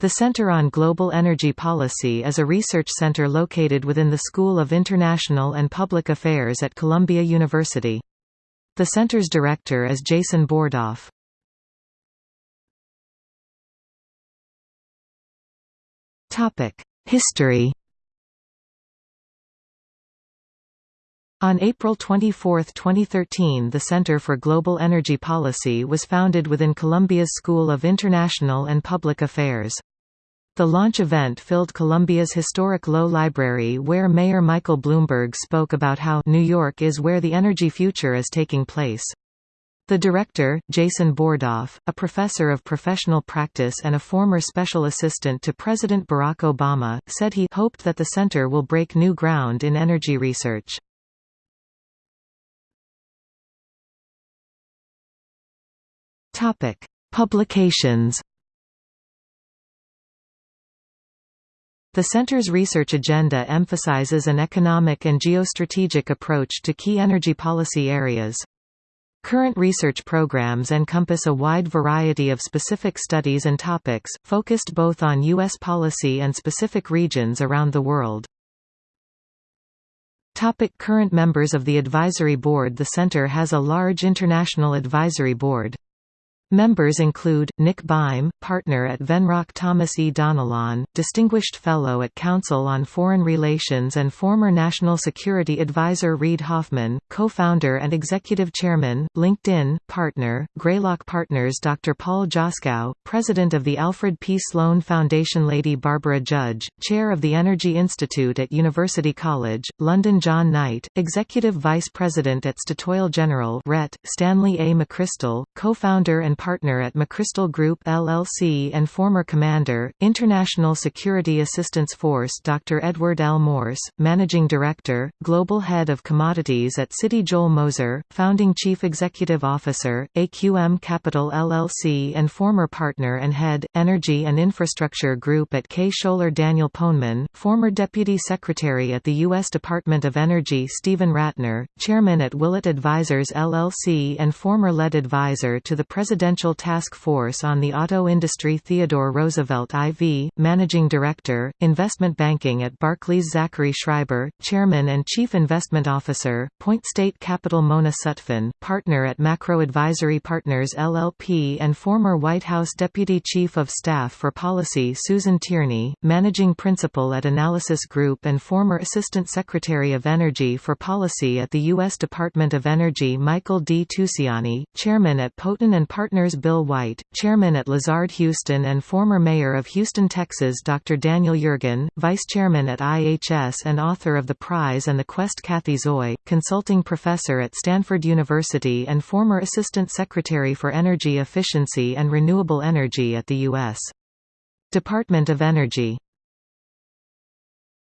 The Center on Global Energy Policy is a research center located within the School of International and Public Affairs at Columbia University. The center's director is Jason Bordoff. History On April 24, 2013 the Center for Global Energy Policy was founded within Columbia's School of International and Public Affairs. The launch event filled Columbia's historic Low Library where Mayor Michael Bloomberg spoke about how New York is where the energy future is taking place. The director, Jason Bordoff, a professor of professional practice and a former special assistant to President Barack Obama, said he hoped that the center will break new ground in energy research. Publications The Center's research agenda emphasizes an economic and geostrategic approach to key energy policy areas. Current research programs encompass a wide variety of specific studies and topics, focused both on U.S. policy and specific regions around the world. Topic current members of the Advisory Board The Center has a large international advisory board. Members include, Nick Beim, partner at Venrock Thomas E. Donilon, Distinguished Fellow at Council on Foreign Relations and former National Security Advisor Reid Hoffman, co-founder and executive chairman, LinkedIn, partner, Greylock Partners Dr. Paul Joskow, president of the Alfred P. Sloan Foundation Lady Barbara Judge, chair of the Energy Institute at University College, London John Knight, executive vice president at Statoil General RET, Stanley A. McChrystal, co-founder and partner at McChrystal Group LLC and former commander, International Security Assistance Force Dr. Edward L. Morse, Managing Director, Global Head of Commodities at Citi Joel Moser, Founding Chief Executive Officer, AQM Capital LLC and former partner and head, Energy and Infrastructure Group at Kaye Scholer Daniel Poneman, former Deputy Secretary at the U.S. Department of Energy Steven Rattner, Chairman at Willett Advisors LLC and former lead advisor to the President Presidential Task Force on the Auto Industry Theodore Roosevelt IV, Managing Director, Investment Banking at Barclays Zachary Schreiber, Chairman and Chief Investment Officer, PointState Capital Mona Sutphen, Partner at Macro Advisory Partners LLP and former White House Deputy Chief of Staff for Policy Susan Tierney, Managing Principal at Analysis Group and former Assistant Secretary of Energy for Policy at the U.S. Department of Energy Michael D. Tusiani, Chairman at Poten and Partner Partners Bill White, chairman at Lazard Houston and former mayor of Houston, Texas Dr. Daniel Yergin, vice chairman at IHS and author of The Prize and the Quest Kathy Zoi, consulting professor at Stanford University and former assistant secretary for energy efficiency and renewable energy at the U.S. Department of Energy